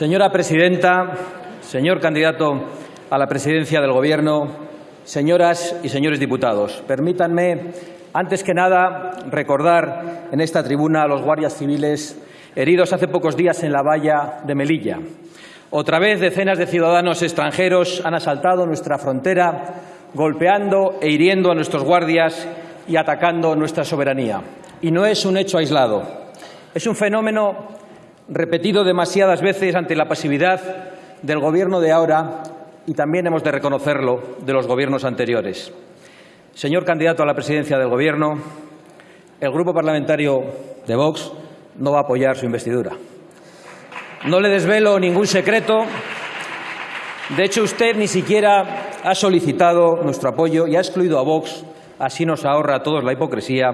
Señora presidenta, señor candidato a la presidencia del Gobierno, señoras y señores diputados, permítanme, antes que nada, recordar en esta tribuna a los guardias civiles heridos hace pocos días en la valla de Melilla. Otra vez decenas de ciudadanos extranjeros han asaltado nuestra frontera, golpeando e hiriendo a nuestros guardias y atacando nuestra soberanía. Y no es un hecho aislado. Es un fenómeno repetido demasiadas veces ante la pasividad del Gobierno de ahora y también hemos de reconocerlo de los gobiernos anteriores. Señor candidato a la presidencia del Gobierno, el Grupo Parlamentario de Vox no va a apoyar su investidura. No le desvelo ningún secreto. De hecho, usted ni siquiera ha solicitado nuestro apoyo y ha excluido a Vox, así nos ahorra a todos la hipocresía,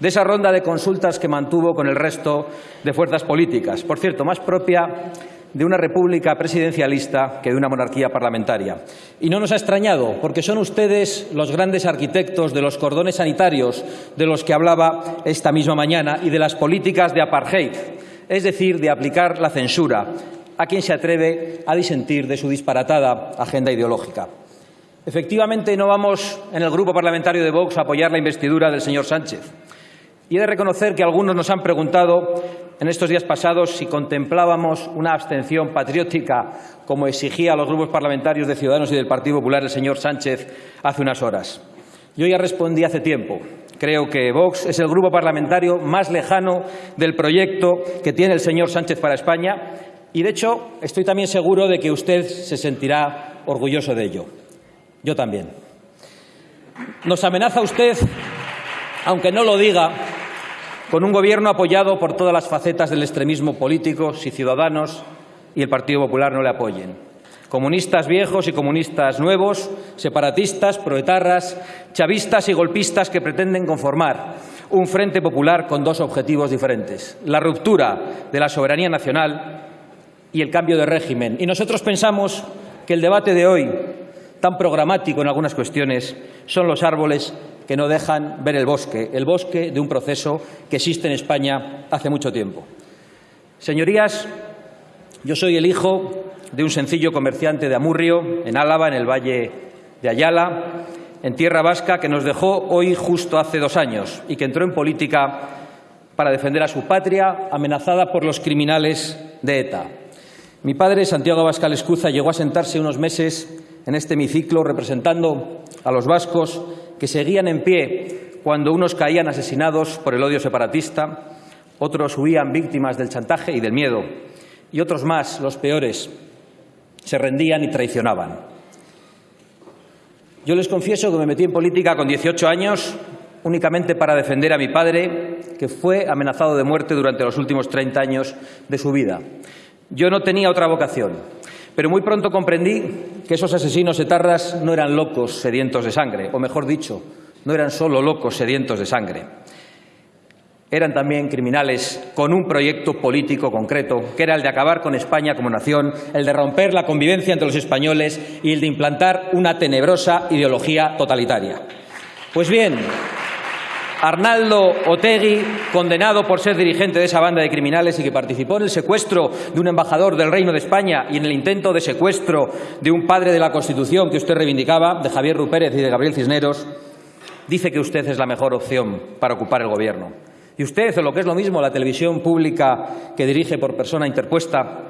de esa ronda de consultas que mantuvo con el resto de fuerzas políticas, por cierto, más propia de una república presidencialista que de una monarquía parlamentaria. Y no nos ha extrañado, porque son ustedes los grandes arquitectos de los cordones sanitarios de los que hablaba esta misma mañana y de las políticas de apartheid, es decir, de aplicar la censura a quien se atreve a disentir de su disparatada agenda ideológica. Efectivamente, no vamos en el Grupo Parlamentario de Vox a apoyar la investidura del señor Sánchez. Y he de reconocer que algunos nos han preguntado en estos días pasados si contemplábamos una abstención patriótica como exigía a los grupos parlamentarios de Ciudadanos y del Partido Popular el señor Sánchez hace unas horas. Yo ya respondí hace tiempo. Creo que Vox es el grupo parlamentario más lejano del proyecto que tiene el señor Sánchez para España y, de hecho, estoy también seguro de que usted se sentirá orgulloso de ello. Yo también. Nos amenaza usted, aunque no lo diga, con un gobierno apoyado por todas las facetas del extremismo político si Ciudadanos y el Partido Popular no le apoyen. Comunistas viejos y comunistas nuevos, separatistas, proetarras, chavistas y golpistas que pretenden conformar un frente popular con dos objetivos diferentes, la ruptura de la soberanía nacional y el cambio de régimen. Y nosotros pensamos que el debate de hoy, tan programático en algunas cuestiones, son los árboles que no dejan ver el bosque, el bosque de un proceso que existe en España hace mucho tiempo. Señorías, yo soy el hijo de un sencillo comerciante de Amurrio, en Álava, en el Valle de Ayala, en tierra vasca, que nos dejó hoy justo hace dos años y que entró en política para defender a su patria amenazada por los criminales de ETA. Mi padre, Santiago Abascal Escuza, llegó a sentarse unos meses en este hemiciclo representando a los vascos que seguían en pie cuando unos caían asesinados por el odio separatista, otros huían víctimas del chantaje y del miedo, y otros más, los peores, se rendían y traicionaban. Yo les confieso que me metí en política con 18 años únicamente para defender a mi padre, que fue amenazado de muerte durante los últimos 30 años de su vida. Yo no tenía otra vocación, pero muy pronto comprendí que esos asesinos etarras no eran locos sedientos de sangre, o mejor dicho, no eran solo locos sedientos de sangre. Eran también criminales con un proyecto político concreto, que era el de acabar con España como nación, el de romper la convivencia entre los españoles y el de implantar una tenebrosa ideología totalitaria. Pues bien, Arnaldo Otegui, condenado por ser dirigente de esa banda de criminales y que participó en el secuestro de un embajador del Reino de España y en el intento de secuestro de un padre de la Constitución que usted reivindicaba, de Javier Rupérez y de Gabriel Cisneros, dice que usted es la mejor opción para ocupar el Gobierno. Y usted, o lo que es lo mismo, la televisión pública que dirige por persona interpuesta,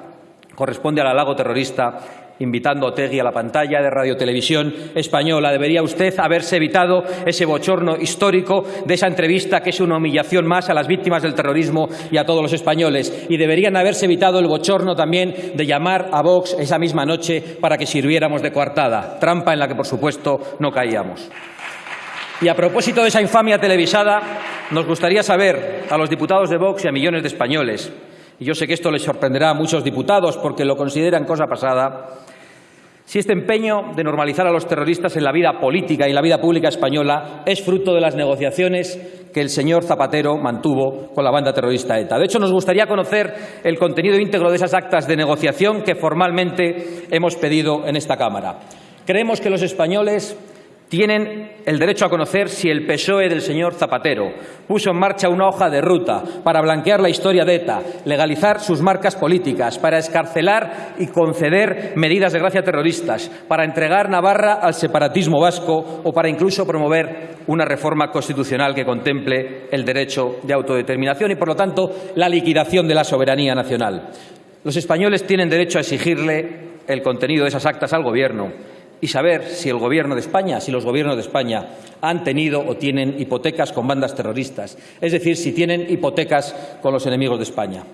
corresponde al halago terrorista invitando a Otegui a la pantalla de Radio Televisión Española. Debería usted haberse evitado ese bochorno histórico de esa entrevista que es una humillación más a las víctimas del terrorismo y a todos los españoles. Y deberían haberse evitado el bochorno también de llamar a Vox esa misma noche para que sirviéramos de coartada, trampa en la que, por supuesto, no caíamos. Y a propósito de esa infamia televisada, nos gustaría saber a los diputados de Vox y a millones de españoles, y yo sé que esto les sorprenderá a muchos diputados porque lo consideran cosa pasada, si este empeño de normalizar a los terroristas en la vida política y la vida pública española es fruto de las negociaciones que el señor Zapatero mantuvo con la banda terrorista ETA. De hecho, nos gustaría conocer el contenido íntegro de esas actas de negociación que formalmente hemos pedido en esta Cámara. Creemos que los españoles Tienen el derecho a conocer si el PSOE del señor Zapatero puso en marcha una hoja de ruta para blanquear la historia de ETA, legalizar sus marcas políticas, para escarcelar y conceder medidas de gracia terroristas, para entregar Navarra al separatismo vasco o para incluso promover una reforma constitucional que contemple el derecho de autodeterminación y, por lo tanto, la liquidación de la soberanía nacional. Los españoles tienen derecho a exigirle el contenido de esas actas al Gobierno y saber si el Gobierno de España, si los gobiernos de España han tenido o tienen hipotecas con bandas terroristas, es decir, si tienen hipotecas con los enemigos de España.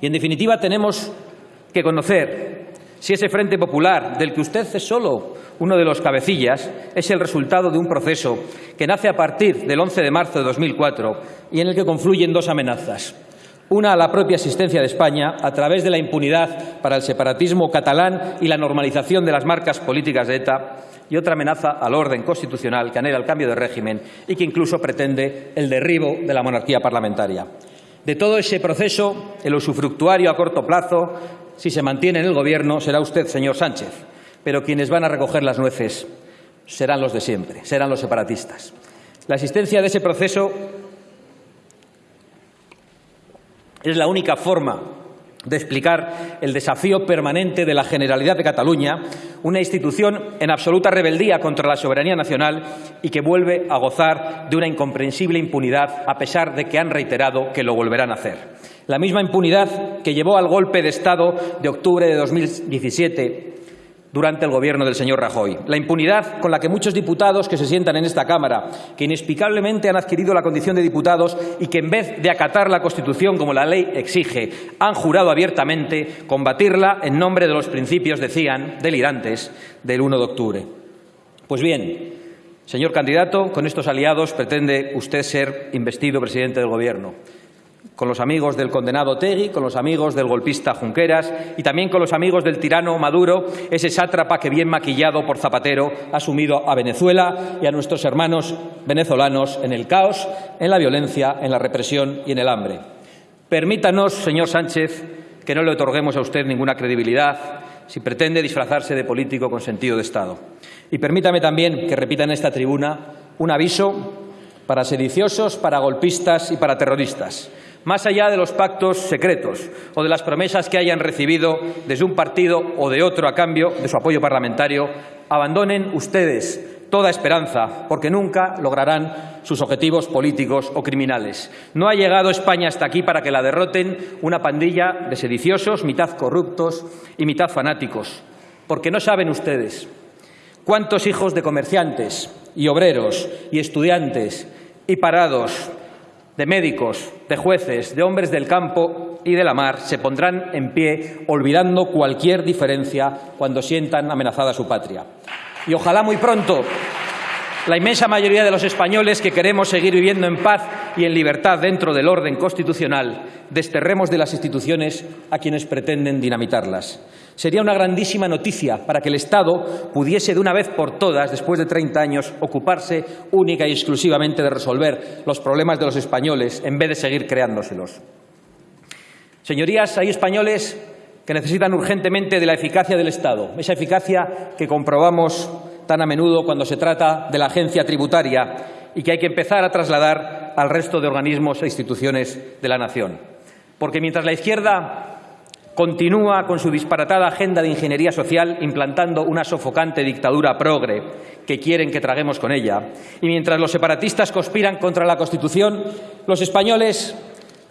Y, en definitiva, tenemos que conocer si ese Frente Popular, del que usted es solo uno de los cabecillas, es el resultado de un proceso que nace a partir del 11 de marzo de 2004 y en el que confluyen dos amenazas una a la propia existencia de España a través de la impunidad para el separatismo catalán y la normalización de las marcas políticas de ETA y otra amenaza al orden constitucional que anhela el cambio de régimen y que incluso pretende el derribo de la monarquía parlamentaria. De todo ese proceso, el usufructuario a corto plazo, si se mantiene en el Gobierno, será usted, señor Sánchez, pero quienes van a recoger las nueces serán los de siempre, serán los separatistas. La existencia de ese proceso Es la única forma de explicar el desafío permanente de la Generalidad de Cataluña, una institución en absoluta rebeldía contra la soberanía nacional y que vuelve a gozar de una incomprensible impunidad a pesar de que han reiterado que lo volverán a hacer. La misma impunidad que llevó al golpe de Estado de octubre de 2017 durante el gobierno del señor Rajoy. La impunidad con la que muchos diputados que se sientan en esta Cámara, que inexplicablemente han adquirido la condición de diputados y que en vez de acatar la Constitución como la ley exige, han jurado abiertamente combatirla en nombre de los principios, decían, delirantes del 1 de octubre. Pues bien, señor candidato, con estos aliados pretende usted ser investido presidente del Gobierno con los amigos del condenado Tegui, con los amigos del golpista Junqueras y también con los amigos del tirano Maduro, ese sátrapa que bien maquillado por Zapatero ha sumido a Venezuela y a nuestros hermanos venezolanos en el caos, en la violencia, en la represión y en el hambre. Permítanos, señor Sánchez, que no le otorguemos a usted ninguna credibilidad si pretende disfrazarse de político con sentido de Estado. Y permítame también que repita en esta tribuna un aviso para sediciosos, para golpistas y para terroristas más allá de los pactos secretos o de las promesas que hayan recibido desde un partido o de otro a cambio de su apoyo parlamentario, abandonen ustedes toda esperanza, porque nunca lograrán sus objetivos políticos o criminales. No ha llegado España hasta aquí para que la derroten una pandilla de sediciosos, mitad corruptos y mitad fanáticos, porque no saben ustedes cuántos hijos de comerciantes y obreros y estudiantes y parados de médicos, de jueces, de hombres del campo y de la mar se pondrán en pie olvidando cualquier diferencia cuando sientan amenazada su patria. Y ojalá muy pronto la inmensa mayoría de los españoles que queremos seguir viviendo en paz y en libertad dentro del orden constitucional desterremos de las instituciones a quienes pretenden dinamitarlas. Sería una grandísima noticia para que el Estado pudiese de una vez por todas, después de 30 años, ocuparse única y exclusivamente de resolver los problemas de los españoles en vez de seguir creándoselos. Señorías, hay españoles que necesitan urgentemente de la eficacia del Estado, esa eficacia que comprobamos tan a menudo cuando se trata de la agencia tributaria y que hay que empezar a trasladar al resto de organismos e instituciones de la nación. Porque mientras la izquierda continúa con su disparatada agenda de ingeniería social implantando una sofocante dictadura progre que quieren que traguemos con ella, y mientras los separatistas conspiran contra la Constitución, los españoles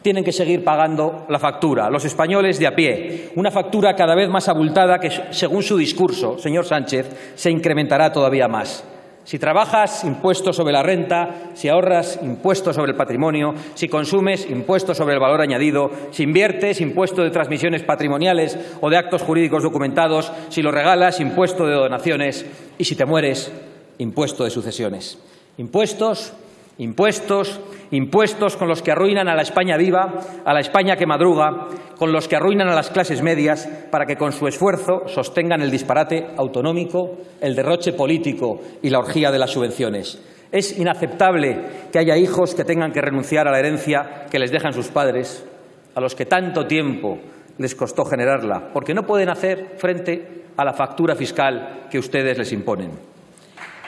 tienen que seguir pagando la factura, los españoles de a pie, una factura cada vez más abultada que, según su discurso, señor Sánchez, se incrementará todavía más. Si trabajas, impuesto sobre la renta, si ahorras, impuesto sobre el patrimonio, si consumes, impuesto sobre el valor añadido, si inviertes, impuesto de transmisiones patrimoniales o de actos jurídicos documentados, si lo regalas, impuesto de donaciones y si te mueres, impuesto de sucesiones. Impuestos Impuestos, impuestos con los que arruinan a la España viva, a la España que madruga, con los que arruinan a las clases medias para que con su esfuerzo sostengan el disparate autonómico, el derroche político y la orgía de las subvenciones. Es inaceptable que haya hijos que tengan que renunciar a la herencia que les dejan sus padres, a los que tanto tiempo les costó generarla, porque no pueden hacer frente a la factura fiscal que ustedes les imponen.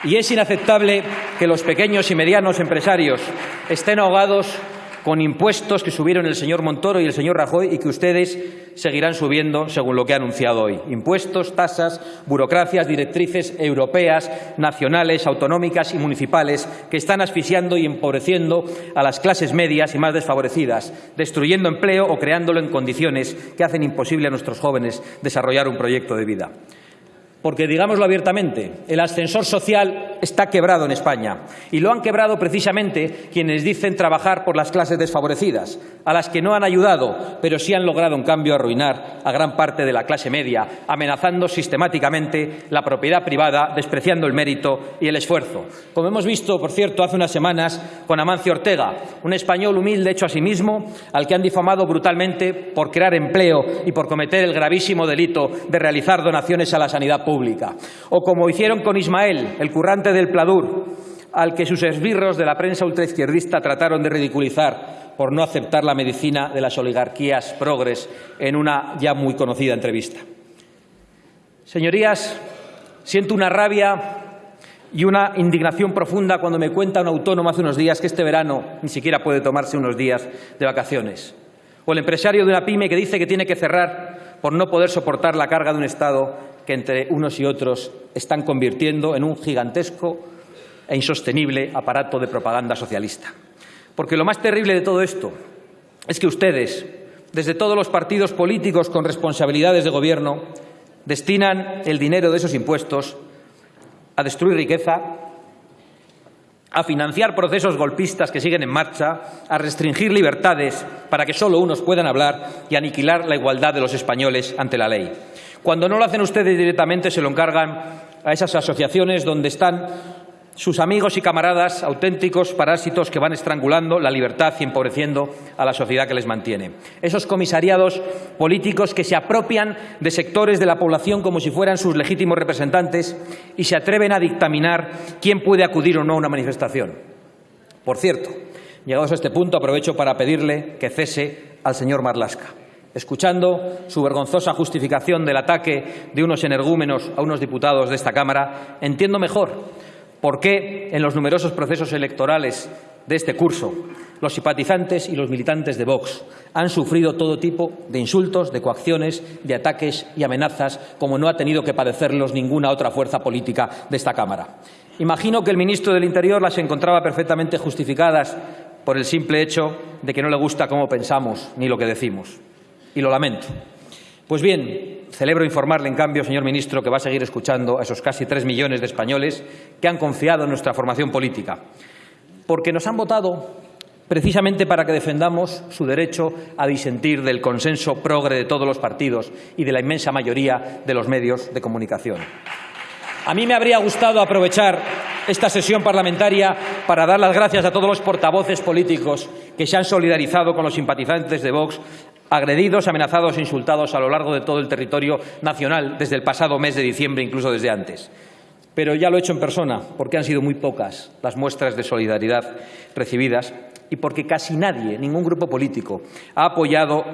Y es inaceptable que los pequeños y medianos empresarios estén ahogados con impuestos que subieron el señor Montoro y el señor Rajoy y que ustedes seguirán subiendo según lo que ha anunciado hoy. Impuestos, tasas, burocracias, directrices europeas, nacionales, autonómicas y municipales que están asfixiando y empobreciendo a las clases medias y más desfavorecidas, destruyendo empleo o creándolo en condiciones que hacen imposible a nuestros jóvenes desarrollar un proyecto de vida. Porque, digámoslo abiertamente, el ascensor social está quebrado en España y lo han quebrado precisamente quienes dicen trabajar por las clases desfavorecidas, a las que no han ayudado, pero sí han logrado, en cambio, arruinar a gran parte de la clase media, amenazando sistemáticamente la propiedad privada, despreciando el mérito y el esfuerzo. Como hemos visto, por cierto, hace unas semanas con Amancio Ortega, un español humilde hecho a sí mismo, al que han difamado brutalmente por crear empleo y por cometer el gravísimo delito de realizar donaciones a la sanidad pública. O como hicieron con Ismael, el currante del Pladur, al que sus esbirros de la prensa ultraizquierdista trataron de ridiculizar por no aceptar la medicina de las oligarquías progres en una ya muy conocida entrevista. Señorías, siento una rabia y una indignación profunda cuando me cuenta un autónomo hace unos días que este verano ni siquiera puede tomarse unos días de vacaciones. O el empresario de una pyme que dice que tiene que cerrar por no poder soportar la carga de un Estado que entre unos y otros están convirtiendo en un gigantesco e insostenible aparato de propaganda socialista. Porque lo más terrible de todo esto es que ustedes, desde todos los partidos políticos con responsabilidades de gobierno, destinan el dinero de esos impuestos a destruir riqueza, a financiar procesos golpistas que siguen en marcha, a restringir libertades para que solo unos puedan hablar y aniquilar la igualdad de los españoles ante la ley. Cuando no lo hacen ustedes directamente, se lo encargan a esas asociaciones donde están sus amigos y camaradas, auténticos parásitos que van estrangulando la libertad y empobreciendo a la sociedad que les mantiene. Esos comisariados políticos que se apropian de sectores de la población como si fueran sus legítimos representantes y se atreven a dictaminar quién puede acudir o no a una manifestación. Por cierto, llegados a este punto, aprovecho para pedirle que cese al señor Marlasca escuchando su vergonzosa justificación del ataque de unos energúmenos a unos diputados de esta Cámara, entiendo mejor por qué en los numerosos procesos electorales de este curso los simpatizantes y los militantes de Vox han sufrido todo tipo de insultos, de coacciones, de ataques y amenazas, como no ha tenido que padecerlos ninguna otra fuerza política de esta Cámara. Imagino que el ministro del Interior las encontraba perfectamente justificadas por el simple hecho de que no le gusta cómo pensamos ni lo que decimos y lo lamento. Pues bien, celebro informarle, en cambio, señor ministro, que va a seguir escuchando a esos casi tres millones de españoles que han confiado en nuestra formación política, porque nos han votado precisamente para que defendamos su derecho a disentir del consenso progre de todos los partidos y de la inmensa mayoría de los medios de comunicación. A mí me habría gustado aprovechar esta sesión parlamentaria para dar las gracias a todos los portavoces políticos que se han solidarizado con los simpatizantes de Vox agredidos, amenazados e insultados a lo largo de todo el territorio nacional desde el pasado mes de diciembre, incluso desde antes. Pero ya lo he hecho en persona, porque han sido muy pocas las muestras de solidaridad recibidas y porque casi nadie, ningún grupo político, ha apoyado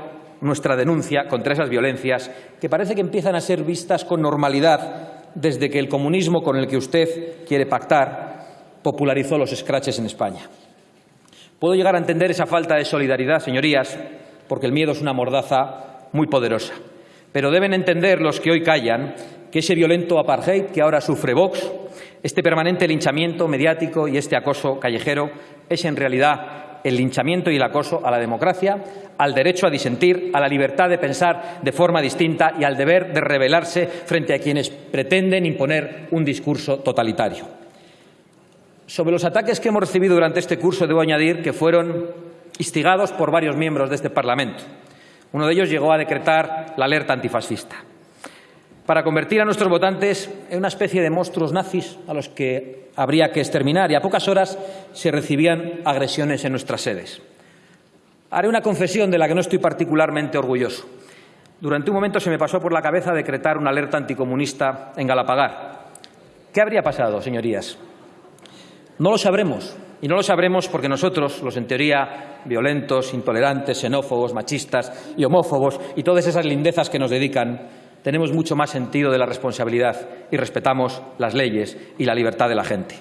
nuestra denuncia contra esas violencias que parece que empiezan a ser vistas con normalidad desde que el comunismo con el que usted quiere pactar popularizó los escraches en España. Puedo llegar a entender esa falta de solidaridad, señorías, porque el miedo es una mordaza muy poderosa. Pero deben entender los que hoy callan que ese violento apartheid que ahora sufre Vox, este permanente linchamiento mediático y este acoso callejero es en realidad el linchamiento y el acoso a la democracia, al derecho a disentir, a la libertad de pensar de forma distinta y al deber de rebelarse frente a quienes pretenden imponer un discurso totalitario. Sobre los ataques que hemos recibido durante este curso, debo añadir que fueron instigados por varios miembros de este Parlamento. Uno de ellos llegó a decretar la alerta antifascista para convertir a nuestros votantes en una especie de monstruos nazis a los que habría que exterminar y a pocas horas se recibían agresiones en nuestras sedes. Haré una confesión de la que no estoy particularmente orgulloso. Durante un momento se me pasó por la cabeza decretar una alerta anticomunista en Galapagar. ¿Qué habría pasado, señorías? No lo sabremos, y no lo sabremos porque nosotros, los en teoría violentos, intolerantes, xenófobos, machistas y homófobos y todas esas lindezas que nos dedican, tenemos mucho más sentido de la responsabilidad y respetamos las leyes y la libertad de la gente.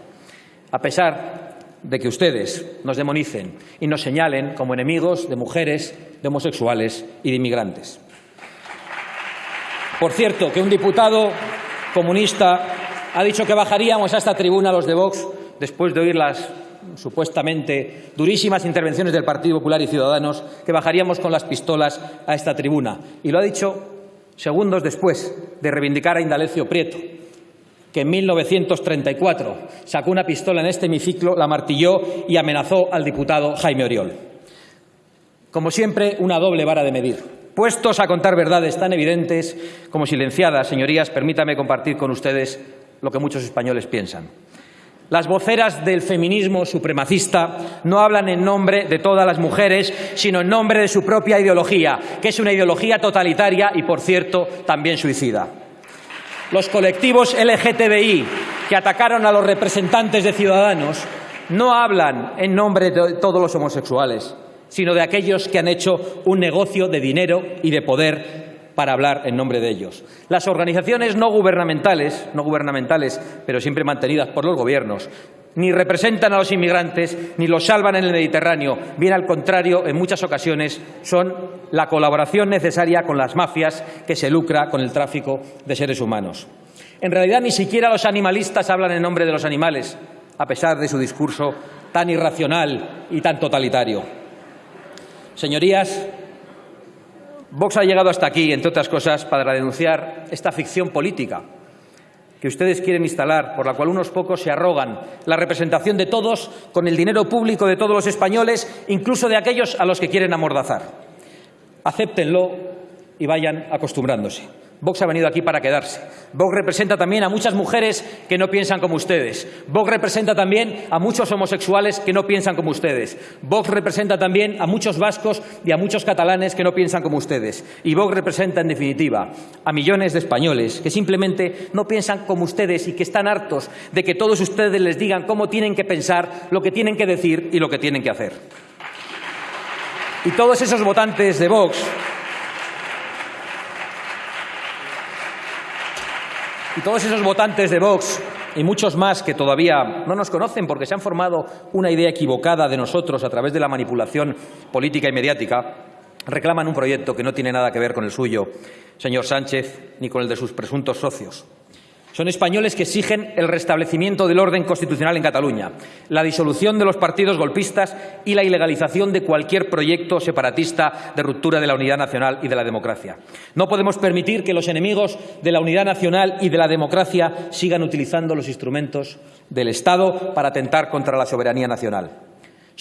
A pesar de que ustedes nos demonicen y nos señalen como enemigos de mujeres, de homosexuales y de inmigrantes. Por cierto, que un diputado comunista ha dicho que bajaríamos a esta tribuna los de Vox después de oír las supuestamente durísimas intervenciones del Partido Popular y Ciudadanos, que bajaríamos con las pistolas a esta tribuna. Y lo ha dicho segundos después de reivindicar a Indalecio Prieto, que en 1934 sacó una pistola en este hemiciclo, la martilló y amenazó al diputado Jaime Oriol. Como siempre, una doble vara de medir. Puestos a contar verdades tan evidentes como silenciadas, señorías, permítame compartir con ustedes lo que muchos españoles piensan. Las voceras del feminismo supremacista no hablan en nombre de todas las mujeres, sino en nombre de su propia ideología, que es una ideología totalitaria y, por cierto, también suicida. Los colectivos LGTBI que atacaron a los representantes de Ciudadanos no hablan en nombre de todos los homosexuales, sino de aquellos que han hecho un negocio de dinero y de poder para hablar en nombre de ellos. Las organizaciones no gubernamentales, no gubernamentales, pero siempre mantenidas por los gobiernos, ni representan a los inmigrantes ni los salvan en el Mediterráneo. Bien al contrario, en muchas ocasiones son la colaboración necesaria con las mafias que se lucra con el tráfico de seres humanos. En realidad, ni siquiera los animalistas hablan en nombre de los animales, a pesar de su discurso tan irracional y tan totalitario. Señorías, Vox ha llegado hasta aquí, entre otras cosas, para denunciar esta ficción política que ustedes quieren instalar, por la cual unos pocos se arrogan la representación de todos con el dinero público de todos los españoles, incluso de aquellos a los que quieren amordazar. Acéptenlo y vayan acostumbrándose. Vox ha venido aquí para quedarse. Vox representa también a muchas mujeres que no piensan como ustedes. Vox representa también a muchos homosexuales que no piensan como ustedes. Vox representa también a muchos vascos y a muchos catalanes que no piensan como ustedes. Y Vox representa, en definitiva, a millones de españoles que simplemente no piensan como ustedes y que están hartos de que todos ustedes les digan cómo tienen que pensar, lo que tienen que decir y lo que tienen que hacer. Y todos esos votantes de Vox Y todos esos votantes de Vox y muchos más que todavía no nos conocen porque se han formado una idea equivocada de nosotros a través de la manipulación política y mediática, reclaman un proyecto que no tiene nada que ver con el suyo, señor Sánchez, ni con el de sus presuntos socios. Son españoles que exigen el restablecimiento del orden constitucional en Cataluña, la disolución de los partidos golpistas y la ilegalización de cualquier proyecto separatista de ruptura de la unidad nacional y de la democracia. No podemos permitir que los enemigos de la unidad nacional y de la democracia sigan utilizando los instrumentos del Estado para atentar contra la soberanía nacional.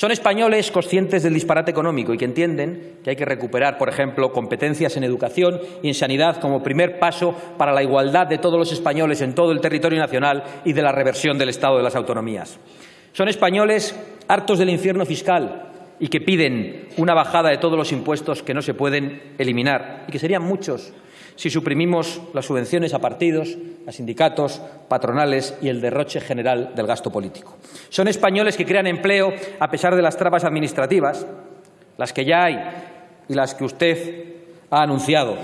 Son españoles conscientes del disparate económico y que entienden que hay que recuperar, por ejemplo, competencias en educación y en sanidad como primer paso para la igualdad de todos los españoles en todo el territorio nacional y de la reversión del Estado de las autonomías. Son españoles hartos del infierno fiscal y que piden una bajada de todos los impuestos que no se pueden eliminar y que serían muchos si suprimimos las subvenciones a partidos, a sindicatos, patronales y el derroche general del gasto político. Son españoles que crean empleo a pesar de las trabas administrativas, las que ya hay y las que usted ha anunciado.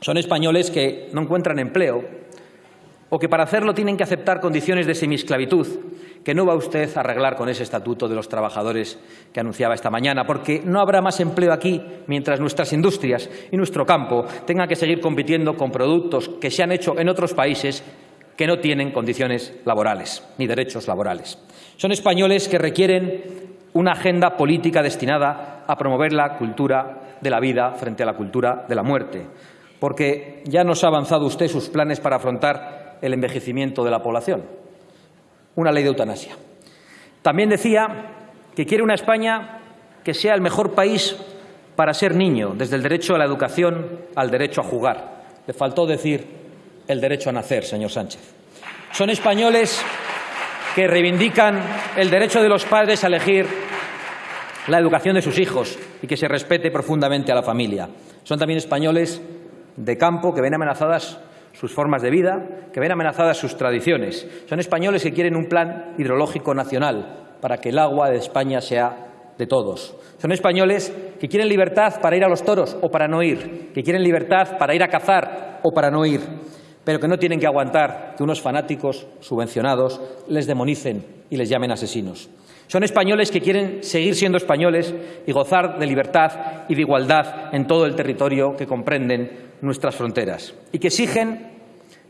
Son españoles que no encuentran empleo o que para hacerlo tienen que aceptar condiciones de semisclavitud que no va usted a arreglar con ese estatuto de los trabajadores que anunciaba esta mañana, porque no habrá más empleo aquí mientras nuestras industrias y nuestro campo tengan que seguir compitiendo con productos que se han hecho en otros países que no tienen condiciones laborales ni derechos laborales. Son españoles que requieren una agenda política destinada a promover la cultura de la vida frente a la cultura de la muerte, porque ya nos ha avanzado usted sus planes para afrontar el envejecimiento de la población una ley de eutanasia. También decía que quiere una España que sea el mejor país para ser niño, desde el derecho a la educación al derecho a jugar. Le faltó decir el derecho a nacer, señor Sánchez. Son españoles que reivindican el derecho de los padres a elegir la educación de sus hijos y que se respete profundamente a la familia. Son también españoles de campo que ven amenazadas sus formas de vida, que ven amenazadas sus tradiciones. Son españoles que quieren un plan hidrológico nacional para que el agua de España sea de todos. Son españoles que quieren libertad para ir a los toros o para no ir, que quieren libertad para ir a cazar o para no ir, pero que no tienen que aguantar que unos fanáticos subvencionados les demonicen y les llamen asesinos. Son españoles que quieren seguir siendo españoles y gozar de libertad y de igualdad en todo el territorio que comprenden nuestras fronteras y que exigen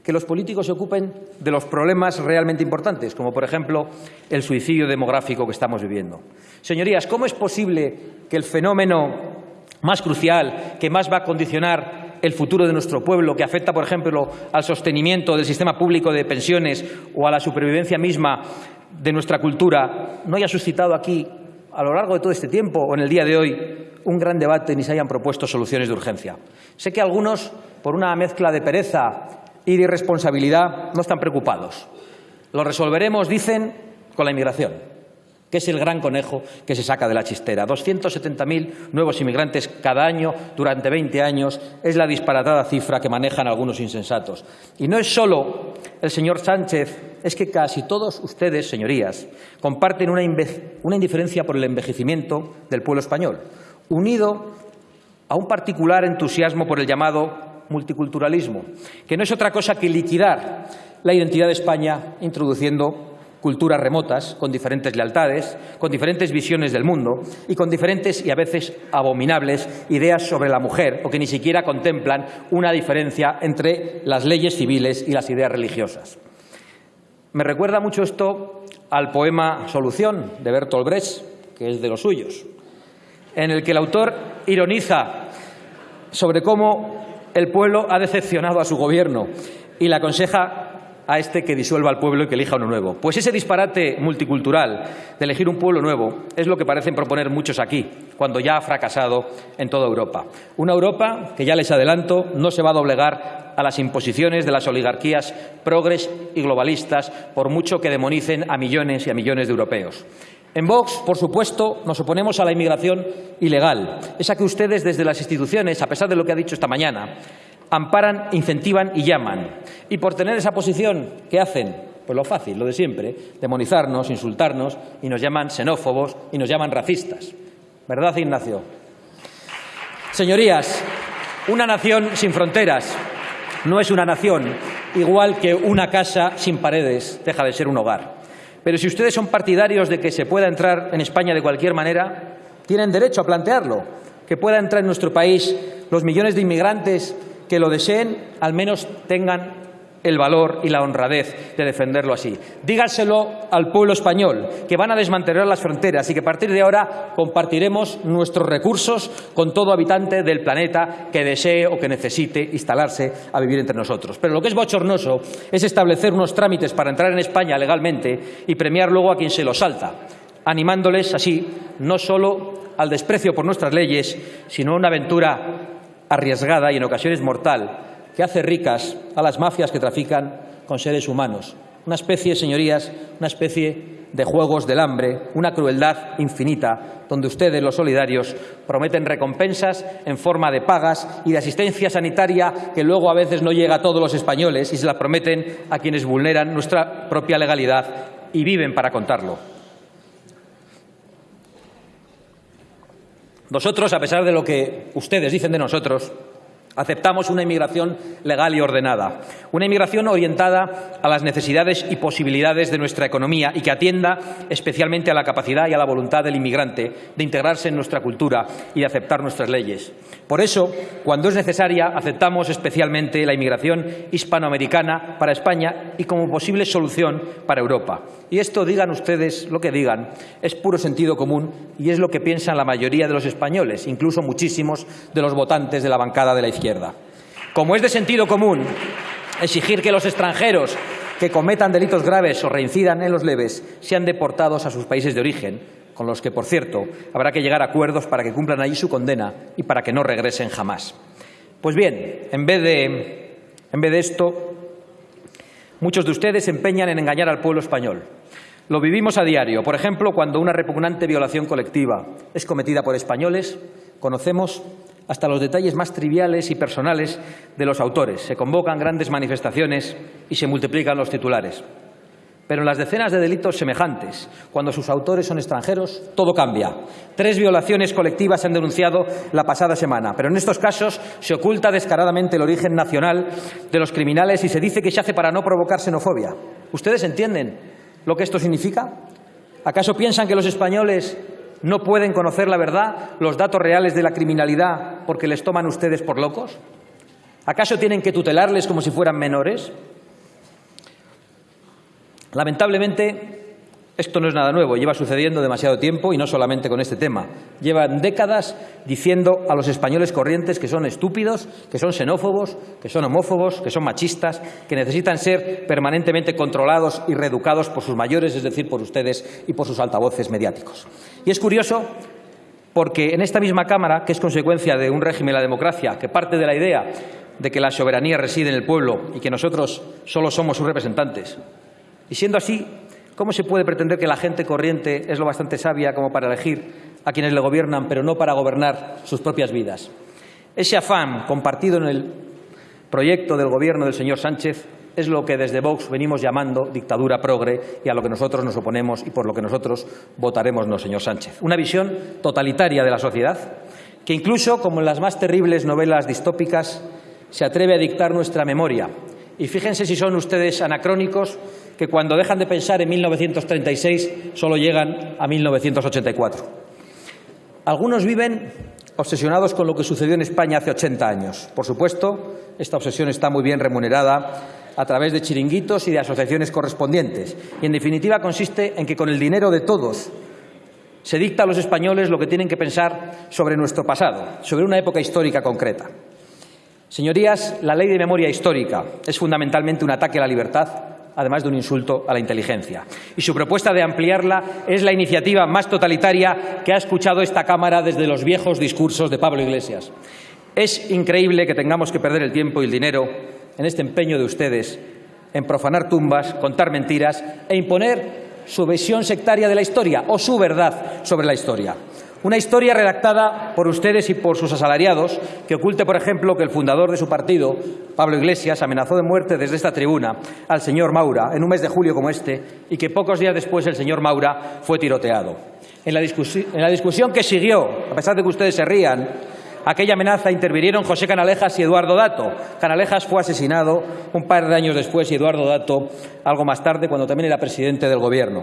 que los políticos se ocupen de los problemas realmente importantes, como por ejemplo el suicidio demográfico que estamos viviendo. Señorías, ¿cómo es posible que el fenómeno más crucial, que más va a condicionar el futuro de nuestro pueblo, que afecta, por ejemplo, al sostenimiento del sistema público de pensiones o a la supervivencia misma de nuestra cultura, no haya suscitado aquí, a lo largo de todo este tiempo o en el día de hoy, un gran debate ni se hayan propuesto soluciones de urgencia. Sé que algunos, por una mezcla de pereza y de irresponsabilidad no están preocupados. Lo resolveremos, dicen, con la inmigración, que es el gran conejo que se saca de la chistera. 270.000 nuevos inmigrantes cada año durante 20 años es la disparatada cifra que manejan algunos insensatos. Y no es solo el señor Sánchez, es que casi todos ustedes, señorías, comparten una, indiferencia por el envejecimiento del pueblo español, unido a un particular entusiasmo por el llamado multiculturalismo, que no es otra cosa que liquidar la identidad de España introduciendo culturas remotas, con diferentes lealtades, con diferentes visiones del mundo y con diferentes y a veces abominables ideas sobre la mujer o que ni siquiera contemplan una diferencia entre las leyes civiles y las ideas religiosas. Me recuerda mucho esto al poema Solución de Bertolt Brecht, que es de los suyos, en el que el autor ironiza sobre cómo el pueblo ha decepcionado a su gobierno y le aconseja a este que disuelva al pueblo y que elija uno nuevo. Pues ese disparate multicultural de elegir un pueblo nuevo es lo que parecen proponer muchos aquí, cuando ya ha fracasado en toda Europa. Una Europa que, ya les adelanto, no se va a doblegar a las imposiciones de las oligarquías progres y globalistas, por mucho que demonicen a millones y a millones de europeos. En Vox, por supuesto, nos oponemos a la inmigración ilegal, esa que ustedes desde las instituciones, a pesar de lo que ha dicho esta mañana, amparan, incentivan y llaman. Y por tener esa posición, ¿qué hacen? Pues lo fácil, lo de siempre, demonizarnos, insultarnos y nos llaman xenófobos y nos llaman racistas. ¿Verdad, Ignacio? Señorías, una nación sin fronteras no es una nación, igual que una casa sin paredes deja de ser un hogar. Pero si ustedes son partidarios de que se pueda entrar en España de cualquier manera, tienen derecho a plantearlo. Que pueda entrar en nuestro país los millones de inmigrantes que lo deseen, al menos tengan el valor y la honradez de defenderlo así. Dígaselo al pueblo español, que van a desmantelar las fronteras y que a partir de ahora compartiremos nuestros recursos con todo habitante del planeta que desee o que necesite instalarse a vivir entre nosotros. Pero lo que es bochornoso es establecer unos trámites para entrar en España legalmente y premiar luego a quien se lo salta, animándoles así no solo al desprecio por nuestras leyes, sino a una aventura arriesgada y en ocasiones mortal que hace ricas a las mafias que trafican con seres humanos. Una especie, señorías, una especie de juegos del hambre, una crueldad infinita, donde ustedes, los solidarios, prometen recompensas en forma de pagas y de asistencia sanitaria que luego a veces no llega a todos los españoles y se la prometen a quienes vulneran nuestra propia legalidad y viven para contarlo. Nosotros, a pesar de lo que ustedes dicen de nosotros, Aceptamos una inmigración legal y ordenada, una inmigración orientada a las necesidades y posibilidades de nuestra economía y que atienda especialmente a la capacidad y a la voluntad del inmigrante de integrarse en nuestra cultura y de aceptar nuestras leyes. Por eso, cuando es necesaria, aceptamos especialmente la inmigración hispanoamericana para España y como posible solución para Europa. Y esto, digan ustedes lo que digan, es puro sentido común y es lo que piensan la mayoría de los españoles, incluso muchísimos de los votantes de la bancada de la Como es de sentido común exigir que los extranjeros que cometan delitos graves o reincidan en los leves sean deportados a sus países de origen, con los que, por cierto, habrá que llegar a acuerdos para que cumplan allí su condena y para que no regresen jamás. Pues bien, en vez de, en vez de esto, muchos de ustedes se empeñan en engañar al pueblo español. Lo vivimos a diario. Por ejemplo, cuando una repugnante violación colectiva es cometida por españoles, conocemos hasta los detalles más triviales y personales de los autores. Se convocan grandes manifestaciones y se multiplican los titulares. Pero en las decenas de delitos semejantes, cuando sus autores son extranjeros, todo cambia. Tres violaciones colectivas se han denunciado la pasada semana, pero en estos casos se oculta descaradamente el origen nacional de los criminales y se dice que se hace para no provocar xenofobia. ¿Ustedes entienden lo que esto significa? ¿Acaso piensan que los españoles no pueden conocer la verdad, los datos reales de la criminalidad, porque les toman ustedes por locos? ¿Acaso tienen que tutelarles como si fueran menores? Lamentablemente, esto no es nada nuevo, lleva sucediendo demasiado tiempo y no solamente con este tema. Llevan décadas diciendo a los españoles corrientes que son estúpidos, que son xenófobos, que son homófobos, que son machistas, que necesitan ser permanentemente controlados y reeducados por sus mayores, es decir, por ustedes y por sus altavoces mediáticos. Y es curioso porque en esta misma Cámara, que es consecuencia de un régimen de la democracia, que parte de la idea de que la soberanía reside en el pueblo y que nosotros solo somos sus representantes, y siendo así, ¿cómo se puede pretender que la gente corriente es lo bastante sabia como para elegir a quienes le gobiernan, pero no para gobernar sus propias vidas? Ese afán compartido en el proyecto del Gobierno del señor Sánchez es lo que desde Vox venimos llamando dictadura progre y a lo que nosotros nos oponemos y por lo que nosotros votaremos no, señor Sánchez. Una visión totalitaria de la sociedad que incluso, como en las más terribles novelas distópicas, se atreve a dictar nuestra memoria. Y fíjense si son ustedes anacrónicos que cuando dejan de pensar en 1936 solo llegan a 1984. Algunos viven obsesionados con lo que sucedió en España hace 80 años. Por supuesto, esta obsesión está muy bien remunerada a través de chiringuitos y de asociaciones correspondientes. Y, en definitiva, consiste en que con el dinero de todos se dicta a los españoles lo que tienen que pensar sobre nuestro pasado, sobre una época histórica concreta. Señorías, la ley de memoria histórica es fundamentalmente un ataque a la libertad además de un insulto a la inteligencia. Y su propuesta de ampliarla es la iniciativa más totalitaria que ha escuchado esta Cámara desde los viejos discursos de Pablo Iglesias. Es increíble que tengamos que perder el tiempo y el dinero en este empeño de ustedes en profanar tumbas, contar mentiras e imponer su visión sectaria de la historia o su verdad sobre la historia. Una historia redactada por ustedes y por sus asalariados que oculte, por ejemplo, que el fundador de su partido, Pablo Iglesias, amenazó de muerte desde esta tribuna al señor Maura en un mes de julio como este y que pocos días después el señor Maura fue tiroteado. En la, en la discusión que siguió, a pesar de que ustedes se rían, aquella amenaza intervinieron José Canalejas y Eduardo Dato. Canalejas fue asesinado un par de años después y Eduardo Dato algo más tarde, cuando también era presidente del Gobierno.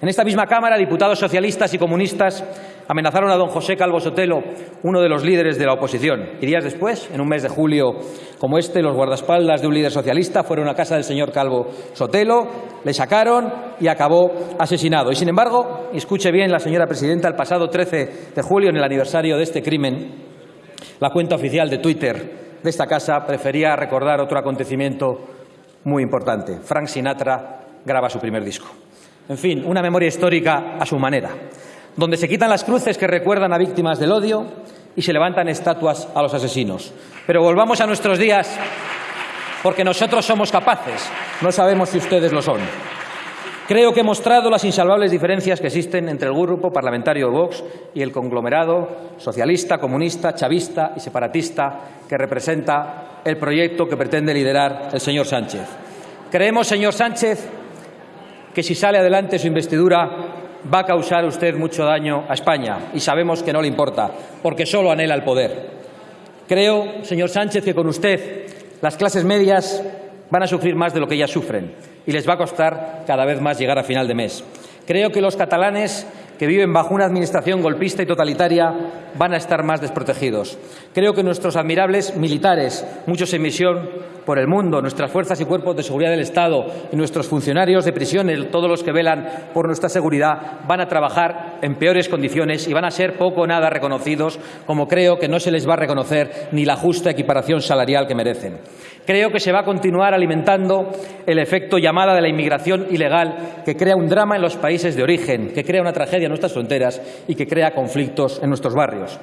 En esta misma Cámara, diputados socialistas y comunistas amenazaron a don José Calvo Sotelo, uno de los líderes de la oposición. Y días después, en un mes de julio como este, los guardaespaldas de un líder socialista fueron a casa del señor Calvo Sotelo, le sacaron y acabó asesinado. Y sin embargo, escuche bien la señora presidenta, el pasado 13 de julio, en el aniversario de este crimen, la cuenta oficial de Twitter de esta casa prefería recordar otro acontecimiento muy importante. Frank Sinatra graba su primer disco. En fin, una memoria histórica a su manera donde se quitan las cruces que recuerdan a víctimas del odio y se levantan estatuas a los asesinos. Pero volvamos a nuestros días, porque nosotros somos capaces, no sabemos si ustedes lo son. Creo que he mostrado las insalvables diferencias que existen entre el grupo parlamentario Vox y el conglomerado socialista, comunista, chavista y separatista que representa el proyecto que pretende liderar el señor Sánchez. Creemos, señor Sánchez, que si sale adelante su investidura va a causar usted mucho daño a España y sabemos que no le importa, porque solo anhela el poder. Creo, señor Sánchez, que con usted las clases medias van a sufrir más de lo que ya sufren y les va a costar cada vez más llegar a final de mes. Creo que los catalanes que viven bajo una administración golpista y totalitaria van a estar más desprotegidos. Creo que nuestros admirables militares, muchos en misión por el mundo, nuestras fuerzas y cuerpos de seguridad del Estado y nuestros funcionarios de prisiones, todos los que velan por nuestra seguridad, van a trabajar en peores condiciones y van a ser poco o nada reconocidos, como creo que no se les va a reconocer ni la justa equiparación salarial que merecen. Creo que se va a continuar alimentando el efecto llamada de la inmigración ilegal que crea un drama en los países de origen, que crea una tragedia en nuestras fronteras y que crea conflictos en nuestros barrios.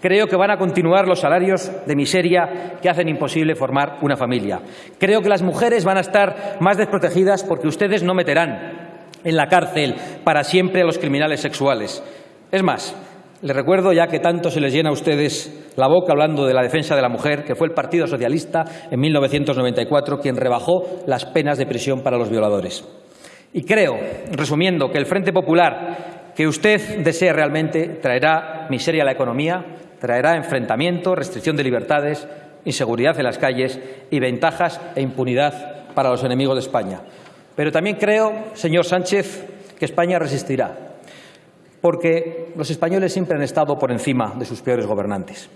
Creo que van a continuar los salarios de miseria que hacen imposible formar una familia. Creo que las mujeres van a estar más desprotegidas porque ustedes no meterán en la cárcel para siempre a los criminales sexuales. Es más, les recuerdo, ya que tanto se les llena a ustedes la boca hablando de la defensa de la mujer, que fue el Partido Socialista en 1994 quien rebajó las penas de prisión para los violadores. Y creo, resumiendo, que el Frente Popular que usted desee realmente traerá miseria a la economía, traerá enfrentamiento, restricción de libertades, inseguridad en las calles y ventajas e impunidad para los enemigos de España. Pero también creo, señor Sánchez, que España resistirá, porque los españoles siempre han estado por encima de sus peores gobernantes,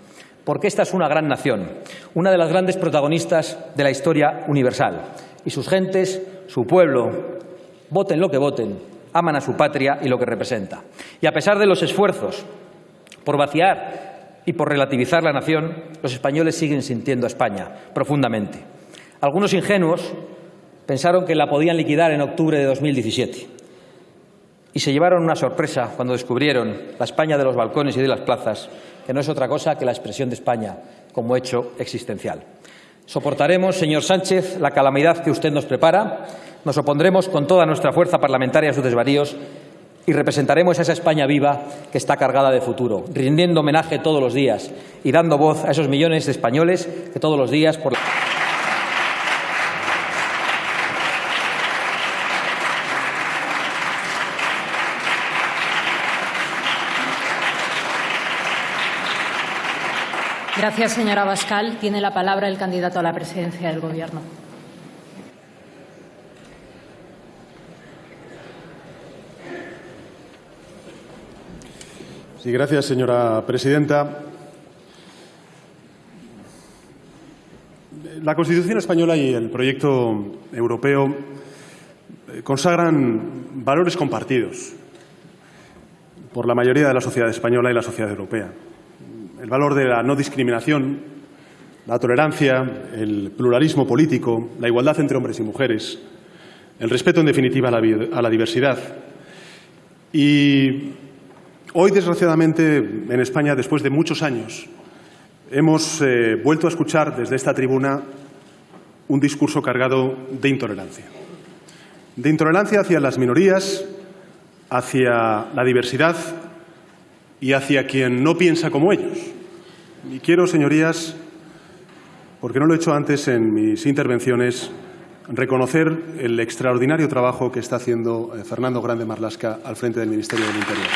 porque esta es una gran nación, una de las grandes protagonistas de la historia universal, y sus gentes, su pueblo, voten lo que voten, aman a su patria y lo que representa. Y a pesar de los esfuerzos por vaciar y por relativizar la nación, los españoles siguen sintiendo a España profundamente. Algunos ingenuos pensaron que la podían liquidar en octubre de 2017 y se llevaron una sorpresa cuando descubrieron la España de los balcones y de las plazas, que no es otra cosa que la expresión de España como hecho existencial. Soportaremos, señor Sánchez, la calamidad que usted nos prepara, nos opondremos con toda nuestra fuerza parlamentaria a sus desvaríos y representaremos a esa España viva que está cargada de futuro, rindiendo homenaje todos los días y dando voz a esos millones de españoles que todos los días por la Gracias, señora Bascal. Tiene la palabra el candidato a la presidencia del Gobierno. Sí, gracias, señora presidenta. La Constitución española y el proyecto europeo eh, consagran valores compartidos por la mayoría de la sociedad española y la sociedad europea el valor de la no discriminación, la tolerancia, el pluralismo político, la igualdad entre hombres y mujeres, el respeto, en definitiva, a la, diversidad. Y hoy, desgraciadamente, en España, después de muchos años, hemos eh, vuelto a escuchar desde esta tribuna un discurso cargado de intolerancia. De intolerancia hacia las minorías, hacia la diversidad, y hacia quien no piensa como ellos. Y quiero, señorías, porque no lo he hecho antes en mis intervenciones, reconocer el extraordinario trabajo que está haciendo eh, Fernando Grande Marlasca al frente del Ministerio del Interior.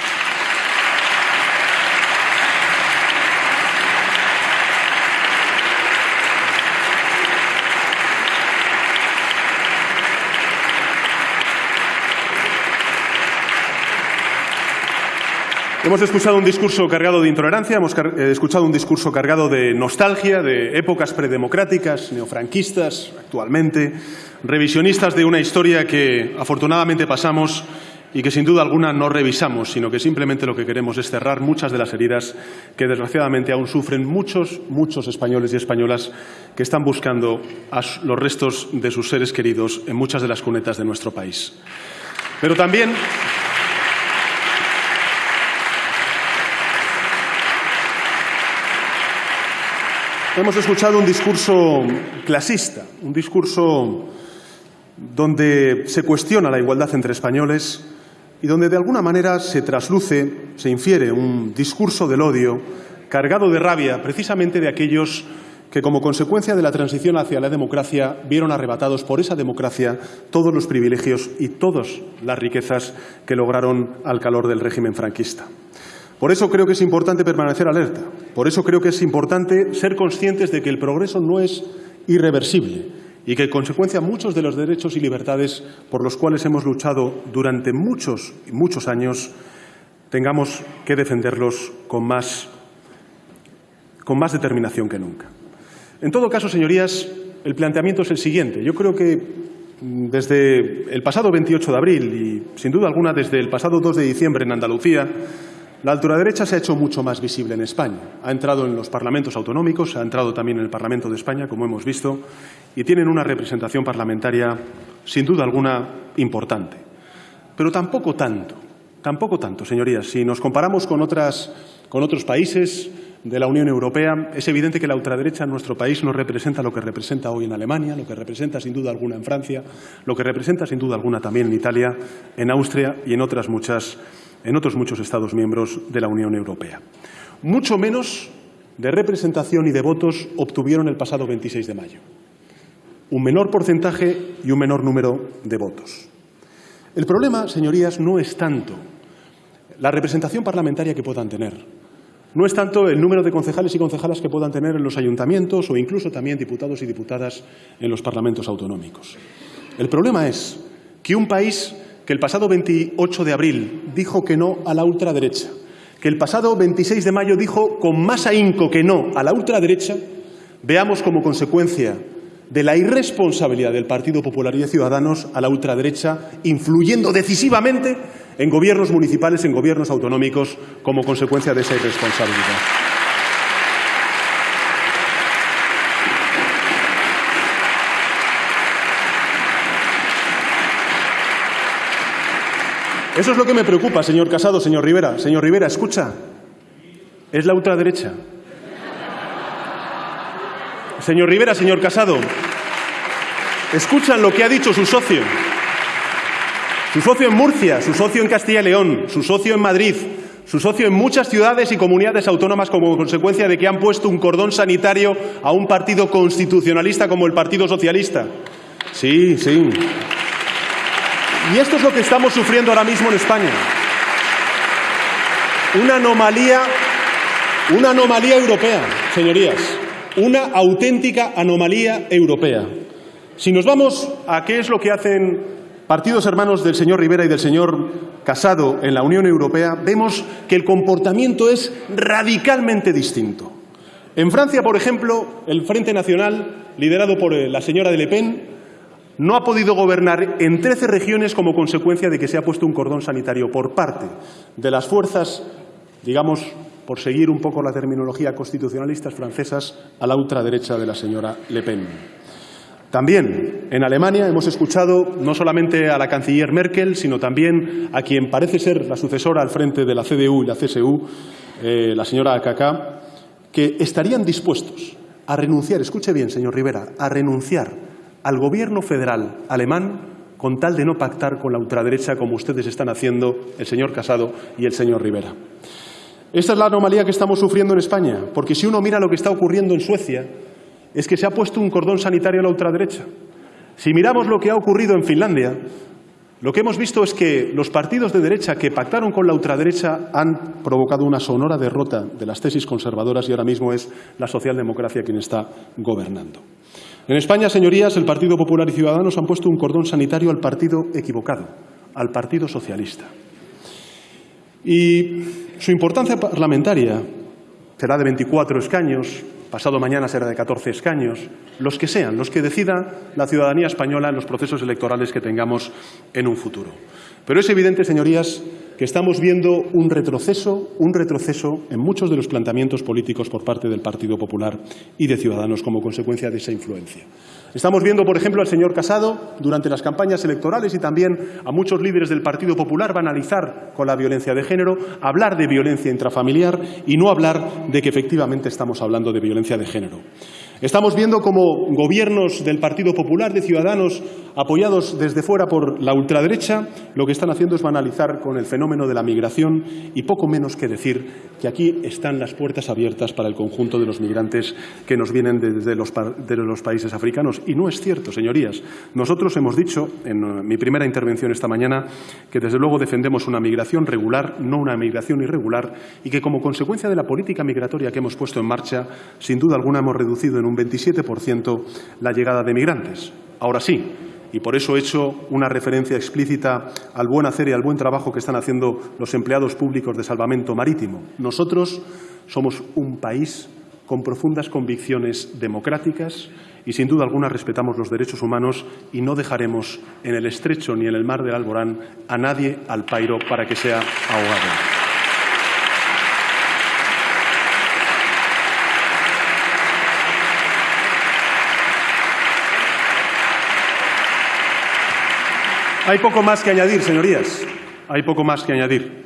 Hemos escuchado un discurso cargado de intolerancia, hemos eh, escuchado un discurso cargado de nostalgia, de épocas predemocráticas, neofranquistas actualmente, revisionistas de una historia que afortunadamente pasamos y que sin duda alguna no revisamos, sino que simplemente lo que queremos es cerrar muchas de las heridas que desgraciadamente aún sufren muchos, muchos españoles y españolas que están buscando los restos de sus seres queridos en muchas de las cunetas de nuestro país. Pero también Hemos escuchado un discurso clasista, un discurso donde se cuestiona la igualdad entre españoles y donde de alguna manera se trasluce, se infiere un discurso del odio cargado de rabia precisamente de aquellos que como consecuencia de la transición hacia la democracia vieron arrebatados por esa democracia todos los privilegios y todas las riquezas que lograron al calor del régimen franquista. Por eso creo que es importante permanecer alerta. Por eso creo que es importante ser conscientes de que el progreso no es irreversible y que, en consecuencia, muchos de los derechos y libertades por los cuales hemos luchado durante muchos y muchos años tengamos que defenderlos con más, con más determinación que nunca. En todo caso, señorías, el planteamiento es el siguiente. Yo creo que mm, desde el pasado 28 de abril y, sin duda alguna, desde el pasado 2 de diciembre en Andalucía, la ultraderecha se ha hecho mucho más visible en España. Ha entrado en los parlamentos autonómicos, ha entrado también en el Parlamento de España, como hemos visto, y tienen una representación parlamentaria, sin duda alguna, importante. Pero tampoco tanto, tampoco tanto, señorías. Si nos comparamos con, otras, con otros países de la Unión Europea, es evidente que la ultraderecha en nuestro país no representa lo que representa hoy en Alemania, lo que representa sin duda alguna en Francia, lo que representa sin duda alguna también en Italia, en Austria y en otras muchas en otros muchos Estados miembros de la Unión Europea. Mucho menos de representación y de votos obtuvieron el pasado 26 de mayo. Un menor porcentaje y un menor número de votos. El problema, señorías, no es tanto la representación parlamentaria que puedan tener, no es tanto el número de concejales y concejalas que puedan tener en los ayuntamientos o incluso también diputados y diputadas en los parlamentos autonómicos. El problema es que un país que el pasado 28 de abril dijo que no a la ultraderecha, que el pasado 26 de mayo dijo con más ahínco que no a la ultraderecha, veamos como consecuencia de la irresponsabilidad del Partido Popular y de Ciudadanos a la ultraderecha, influyendo decisivamente en gobiernos municipales, en gobiernos autonómicos, como consecuencia de esa irresponsabilidad. Eso es lo que me preocupa, señor Casado, señor Rivera. Señor Rivera, escucha. Es la ultraderecha. Señor Rivera, señor Casado, escuchan lo que ha dicho su socio. Su socio en Murcia, su socio en Castilla y León, su socio en Madrid, su socio en muchas ciudades y comunidades autónomas como consecuencia de que han puesto un cordón sanitario a un partido constitucionalista como el Partido Socialista. Sí, sí. Y esto es lo que estamos sufriendo ahora mismo en España. Una anomalía, una anomalía europea, señorías. Una auténtica anomalía europea. Si nos vamos a qué es lo que hacen partidos hermanos del señor Rivera y del señor Casado en la Unión Europea, vemos que el comportamiento es radicalmente distinto. En Francia, por ejemplo, el Frente Nacional, liderado por eh, la señora de Le Pen, no ha podido gobernar en 13 regiones como consecuencia de que se ha puesto un cordón sanitario por parte de las fuerzas, digamos, por seguir un poco la terminología constitucionalistas francesas, a la ultraderecha de la señora Le Pen. También en Alemania hemos escuchado no solamente a la canciller Merkel, sino también a quien parece ser la sucesora al frente de la CDU y la CSU, eh, la señora AKK, que estarían dispuestos a renunciar, escuche bien, señor Rivera, a renunciar al gobierno federal alemán con tal de no pactar con la ultraderecha como ustedes están haciendo el señor Casado y el señor Rivera. Esta es la anomalía que estamos sufriendo en España, porque si uno mira lo que está ocurriendo en Suecia, es que se ha puesto un cordón sanitario a la ultraderecha. Si miramos lo que ha ocurrido en Finlandia, lo que hemos visto es que los partidos de derecha que pactaron con la ultraderecha han provocado una sonora derrota de las tesis conservadoras y ahora mismo es la socialdemocracia quien está gobernando. En España, señorías, el Partido Popular y Ciudadanos han puesto un cordón sanitario al partido equivocado, al Partido Socialista. Y su importancia parlamentaria será de 24 escaños, pasado mañana será de 14 escaños, los que sean, los que decida la ciudadanía española en los procesos electorales que tengamos en un futuro. Pero es evidente, señorías, que estamos viendo un retroceso, un retroceso en muchos de los planteamientos políticos por parte del Partido Popular y de Ciudadanos como consecuencia de esa influencia. Estamos viendo, por ejemplo, al señor Casado durante las campañas electorales y también a muchos líderes del Partido Popular banalizar con la violencia de género, hablar de violencia intrafamiliar y no hablar de que efectivamente estamos hablando de violencia de género. Estamos viendo cómo gobiernos del Partido Popular, de Ciudadanos, apoyados desde fuera por la ultraderecha, lo que están haciendo es banalizar con el fenómeno de la migración y poco menos que decir que aquí están las puertas abiertas para el conjunto de los migrantes que nos vienen desde los, países africanos. Y no es cierto, señorías. Nosotros hemos dicho en mi primera intervención esta mañana que desde luego defendemos una migración regular, no una migración irregular, y que como consecuencia de la política migratoria que hemos puesto en marcha, sin duda alguna hemos reducido en un 27% la llegada de migrantes. Ahora sí, y por eso he hecho una referencia explícita al buen hacer y al buen trabajo que están haciendo los empleados públicos de salvamento marítimo. Nosotros somos un país con profundas convicciones democráticas y, sin duda alguna, respetamos los derechos humanos y no dejaremos en el estrecho ni en el mar del Alborán a nadie al pairo para que sea ahogado. Hay poco más que añadir, señorías. Hay poco más que añadir.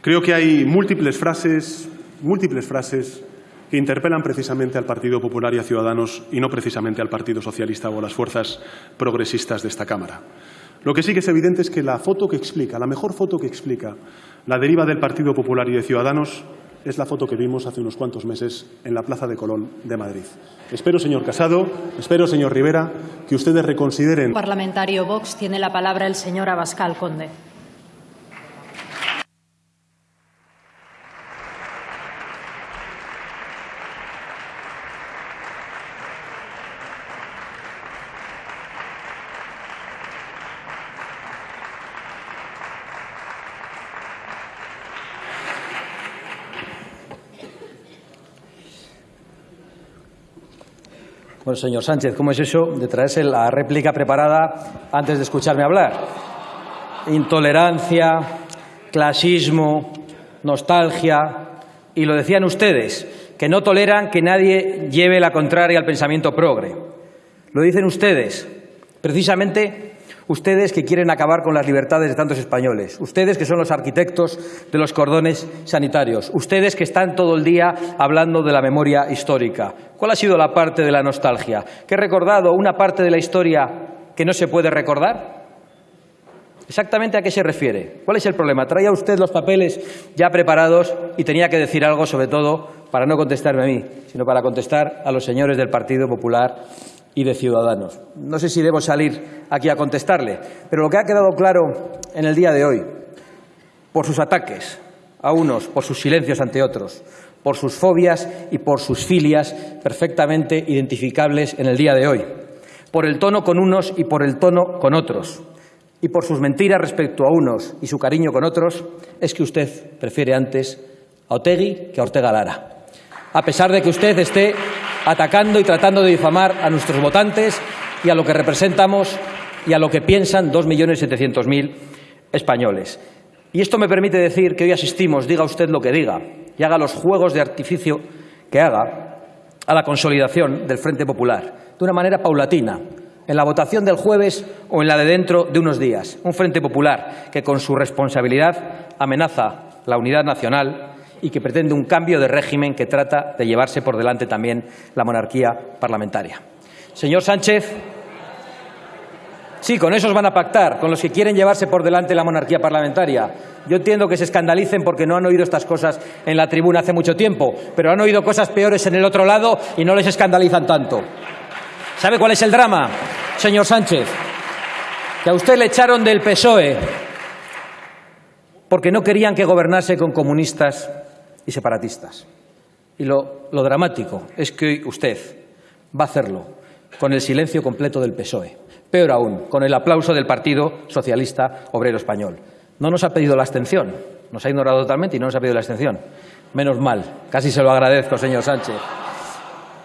Creo que hay múltiples frases, múltiples frases que interpelan precisamente al Partido Popular y a Ciudadanos y no precisamente al Partido Socialista o a las fuerzas progresistas de esta Cámara. Lo que sí que es evidente es que la foto que explica, la mejor foto que explica la deriva del Partido Popular y de Ciudadanos es la foto que vimos hace unos cuantos meses en la Plaza de Colón de Madrid. Espero, señor Casado, espero, señor Rivera, que ustedes reconsideren. Parlamentario Vox tiene la palabra el señor Abascal Conde. Señor Sánchez, ¿cómo es eso de traerse la réplica preparada antes de escucharme hablar? Intolerancia, clasismo, nostalgia, y lo decían ustedes, que no toleran que nadie lleve la contraria al pensamiento progre. Lo dicen ustedes, precisamente Ustedes que quieren acabar con las libertades de tantos españoles. Ustedes que son los arquitectos de los cordones sanitarios. Ustedes que están todo el día hablando de la memoria histórica. ¿Cuál ha sido la parte de la nostalgia? ¿Que he recordado una parte de la historia que no se puede recordar? ¿Exactamente a qué se refiere? ¿Cuál es el problema? Traía usted los papeles ya preparados y tenía que decir algo, sobre todo, para no contestarme a mí, sino para contestar a los señores del Partido Popular y de Ciudadanos. No sé si debo salir aquí a contestarle, pero lo que ha quedado claro en el día de hoy, por sus ataques a unos, por sus silencios ante otros, por sus fobias y por sus filias perfectamente identificables en el día de hoy, por el tono con unos y por el tono con otros, y por sus mentiras respecto a unos y su cariño con otros, es que usted prefiere antes a Otegui que a Ortega Lara. A pesar de que usted esté atacando y tratando de difamar a nuestros votantes y a lo que representamos y a lo que piensan 2.700.000 españoles. Y esto me permite decir que hoy asistimos, diga usted lo que diga, y haga los juegos de artificio que haga, a la consolidación del Frente Popular, de una manera paulatina, en la votación del jueves o en la de dentro de unos días. Un Frente Popular que, con su responsabilidad, amenaza la unidad nacional y que pretende un cambio de régimen que trata de llevarse por delante también la monarquía parlamentaria. Señor Sánchez, sí, con esos van a pactar, con los que quieren llevarse por delante la monarquía parlamentaria. Yo entiendo que se escandalicen porque no han oído estas cosas en la tribuna hace mucho tiempo, pero han oído cosas peores en el otro lado y no les escandalizan tanto. ¿Sabe cuál es el drama, señor Sánchez? Que a usted le echaron del PSOE porque no querían que gobernase con comunistas y separatistas. Y lo, dramático es que usted va a hacerlo con el silencio completo del PSOE. Peor aún, con el aplauso del Partido Socialista Obrero Español. No nos ha pedido la abstención, nos ha ignorado totalmente y no nos ha pedido la abstención. Menos mal, casi se lo agradezco, señor Sánchez.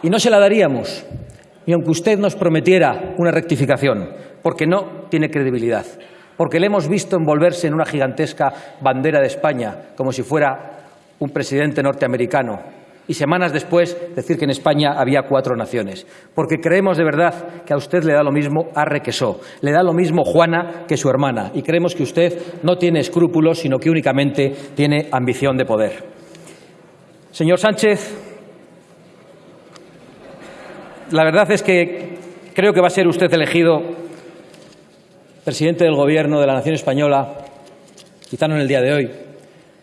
Y no se la daríamos, ni aunque usted nos prometiera una rectificación, porque no tiene credibilidad, porque le hemos visto envolverse en una gigantesca bandera de España, como si fuera un presidente norteamericano y semanas después decir que en España había cuatro naciones. Porque creemos de verdad que a usted le da lo mismo Arre que le da lo mismo Juana que su hermana, y creemos que usted no tiene escrúpulos, sino que únicamente tiene ambición de poder. Señor Sánchez, la verdad es que creo que va a ser usted elegido presidente del Gobierno de la nación española, quizá no en el día de hoy,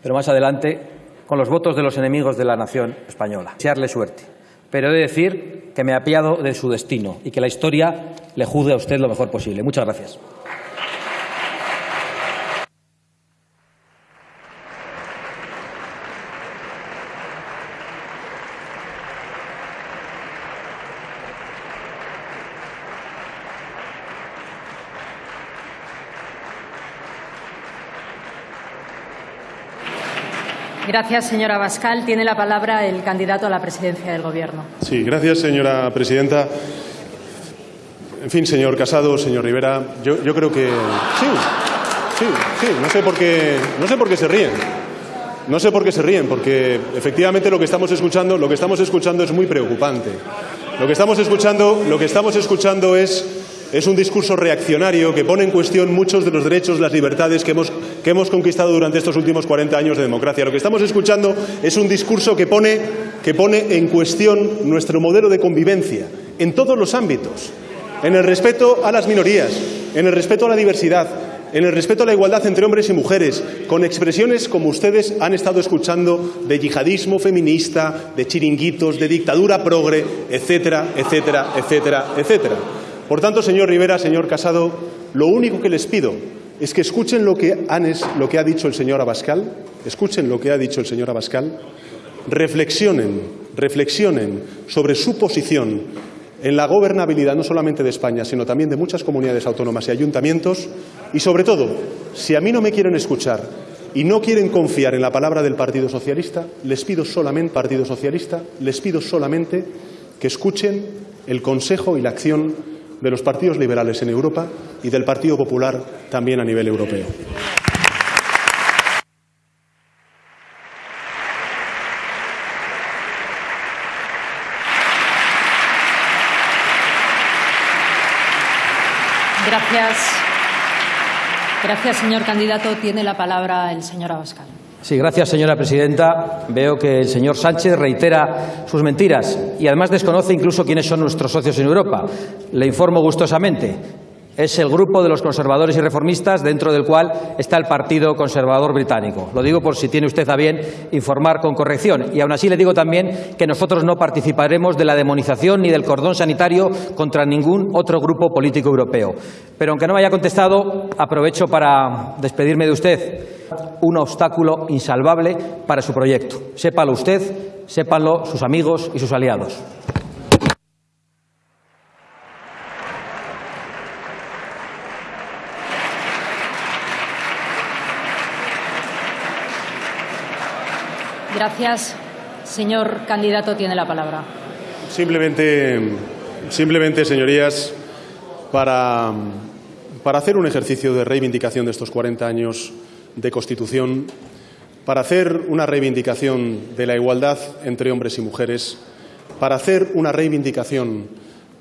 pero más adelante, con los votos de los enemigos de la nación española. Desearle suerte. Pero he de decir que me ha apiado de su destino y que la historia le juzgue a usted lo mejor posible. Muchas gracias. Gracias, señora Bascal. Tiene la palabra el candidato a la presidencia del Gobierno. Sí, gracias, señora presidenta. En fin, señor Casado, señor Rivera, yo, creo que sí, sí, sí. No sé por qué, no sé por qué se ríen. No sé por qué se ríen, porque efectivamente lo que estamos escuchando, lo que estamos escuchando es muy preocupante. Lo que estamos escuchando, lo que estamos escuchando es es un discurso reaccionario que pone en cuestión muchos de los derechos, las libertades que hemos, que hemos conquistado durante estos últimos 40 años de democracia. Lo que estamos escuchando es un discurso que pone, que pone en cuestión nuestro modelo de convivencia en todos los ámbitos, en el respeto a las minorías, en el respeto a la diversidad, en el respeto a la igualdad entre hombres y mujeres, con expresiones como ustedes han estado escuchando de yihadismo feminista, de chiringuitos, de dictadura progre, etcétera, etcétera, etcétera, etcétera. Por tanto, señor Rivera, señor Casado, lo único que les pido es que escuchen lo que, que ha dicho el señor Abascal, escuchen lo que ha dicho el señor Abascal, reflexionen, reflexionen sobre su posición en la gobernabilidad no solamente de España, sino también de muchas comunidades autónomas y ayuntamientos y, sobre todo, si a mí no me quieren escuchar y no quieren confiar en la palabra del Partido Socialista, les pido solamente, Partido Socialista, les pido solamente que escuchen el consejo y la acción de los partidos liberales en Europa y del Partido Popular también a nivel europeo. Gracias. Gracias, señor candidato. Tiene la palabra el señor Abascal. Sí, gracias, señora presidenta. Veo que el señor Sánchez reitera sus mentiras y además desconoce incluso quiénes son nuestros socios en Europa. Le informo gustosamente es el grupo de los conservadores y reformistas dentro del cual está el Partido Conservador Británico. Lo digo por si tiene usted a bien informar con corrección. Y aún así le digo también que nosotros no participaremos de la demonización ni del cordón sanitario contra ningún otro grupo político europeo. Pero aunque no me haya contestado, aprovecho para despedirme de usted. Un obstáculo insalvable para su proyecto. Sépalo usted, sépanlo sus amigos y sus aliados. Gracias. Señor candidato, tiene la palabra. Simplemente, simplemente señorías, para, para hacer un ejercicio de reivindicación de estos 40 años de Constitución, para hacer una reivindicación de la igualdad entre hombres y mujeres, para hacer una reivindicación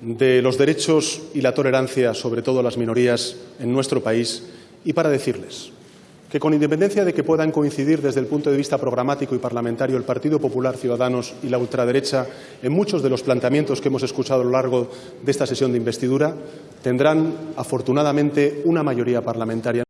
de los derechos y la tolerancia, sobre todo las minorías, en nuestro país, y para decirles que con independencia de que puedan coincidir desde el punto de vista programático y parlamentario el Partido Popular Ciudadanos y la ultraderecha en muchos de los planteamientos que hemos escuchado a lo largo de esta sesión de investidura, tendrán afortunadamente una mayoría parlamentaria.